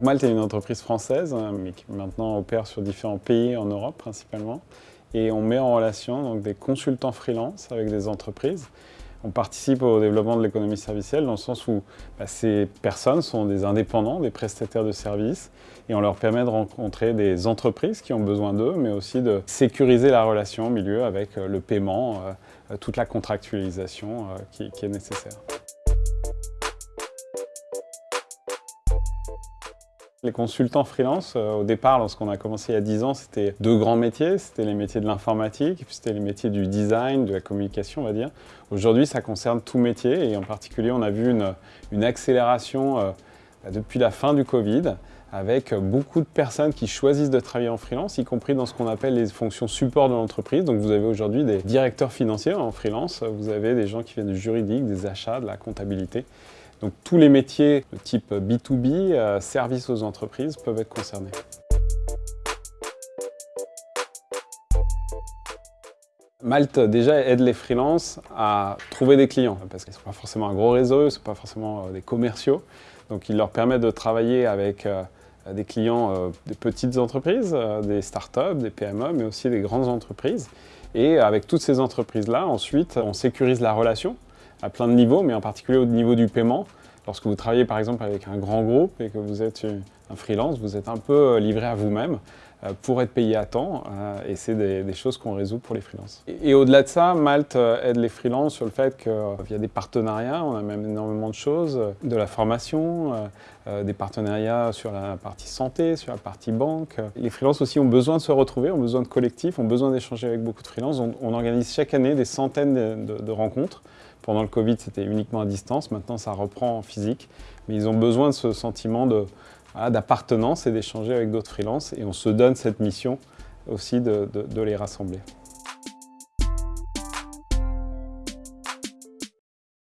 Malte est une entreprise française, hein, mais qui maintenant opère sur différents pays en Europe principalement. Et on met en relation donc, des consultants freelance avec des entreprises. On participe au développement de l'économie servicielle dans le sens où bah, ces personnes sont des indépendants, des prestataires de services et on leur permet de rencontrer des entreprises qui ont besoin d'eux, mais aussi de sécuriser la relation au milieu avec euh, le paiement, euh, toute la contractualisation euh, qui, qui est nécessaire. Les consultants freelance, euh, au départ, lorsqu'on a commencé il y a 10 ans, c'était deux grands métiers. C'était les métiers de l'informatique, puis c'était les métiers du design, de la communication, on va dire. Aujourd'hui, ça concerne tout métier, et en particulier, on a vu une, accélération euh, bah, depuis la fin du Covid, avec beaucoup de personnes qui choisissent de travailler en freelance, y compris dans ce qu'on appelle les fonctions support de l'entreprise. Donc vous avez aujourd'hui des directeurs financiers en freelance, vous avez des gens qui viennent du juridique, des achats, de la comptabilité. Donc tous les métiers de type B2B, euh, services aux entreprises, peuvent être concernés. Malte déjà aide les freelances à trouver des clients parce qu'ils ne sont pas forcément un gros réseau, ils ne sont pas forcément euh, des commerciaux. Donc il leur permet de travailler avec euh, des clients des petites entreprises, des startups, des PME, mais aussi des grandes entreprises. Et avec toutes ces entreprises-là, ensuite, on sécurise la relation à plein de niveaux, mais en particulier au niveau du paiement. Lorsque vous travaillez par exemple avec un grand groupe et que vous êtes un freelance, vous êtes un peu euh, livré à vous-même euh, pour être payé à temps euh, et c'est des, choses qu'on résout pour les freelances. Et, au-delà de ça, Malte aide les freelances sur le fait qu'il y a des partenariats, on a même énormément de choses, de la formation, des partenariats sur la partie santé, sur la partie banque. Les freelances aussi ont besoin de se retrouver, ont besoin de collectifs, ont besoin d'échanger avec beaucoup de freelances. On, organise chaque année des centaines de rencontres pendant le Covid, c'était uniquement à distance. Maintenant, ça reprend en physique. Mais ils ont besoin de ce sentiment d'appartenance et d'échanger avec d'autres freelances. Et on se donne cette mission aussi de les rassembler.